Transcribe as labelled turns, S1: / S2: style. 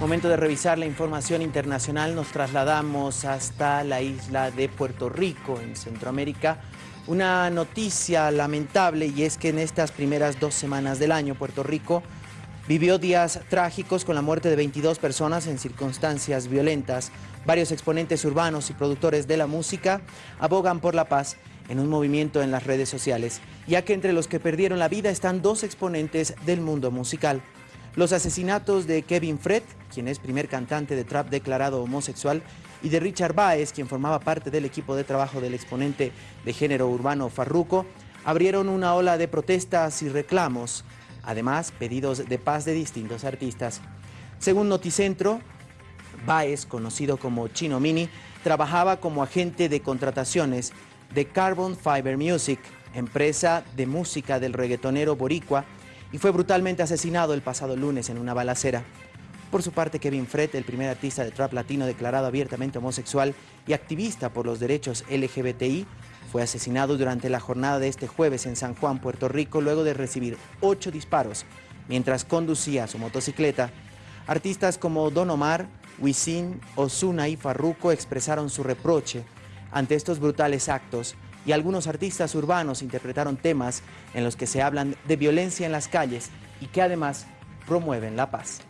S1: Momento de revisar la información internacional, nos trasladamos hasta la isla de Puerto Rico, en Centroamérica. Una noticia lamentable y es que en estas primeras dos semanas del año, Puerto Rico vivió días trágicos con la muerte de 22 personas en circunstancias violentas. Varios exponentes urbanos y productores de la música abogan por la paz en un movimiento en las redes sociales, ya que entre los que perdieron la vida están dos exponentes del mundo musical. Los asesinatos de Kevin Fred, quien es primer cantante de trap declarado homosexual, y de Richard Baez, quien formaba parte del equipo de trabajo del exponente de género urbano Farruco, abrieron una ola de protestas y reclamos, además pedidos de paz de distintos artistas. Según Noticentro, Baez, conocido como Chino Mini, trabajaba como agente de contrataciones de Carbon Fiber Music, empresa de música del reggaetonero boricua, y fue brutalmente asesinado el pasado lunes en una balacera. Por su parte, Kevin Fred, el primer artista de trap latino declarado abiertamente homosexual y activista por los derechos LGBTI, fue asesinado durante la jornada de este jueves en San Juan, Puerto Rico, luego de recibir ocho disparos mientras conducía su motocicleta. Artistas como Don Omar, Wisin, Osuna y Farruko expresaron su reproche ante estos brutales actos y algunos artistas urbanos interpretaron temas en los que se hablan de violencia en las calles y que además promueven la paz.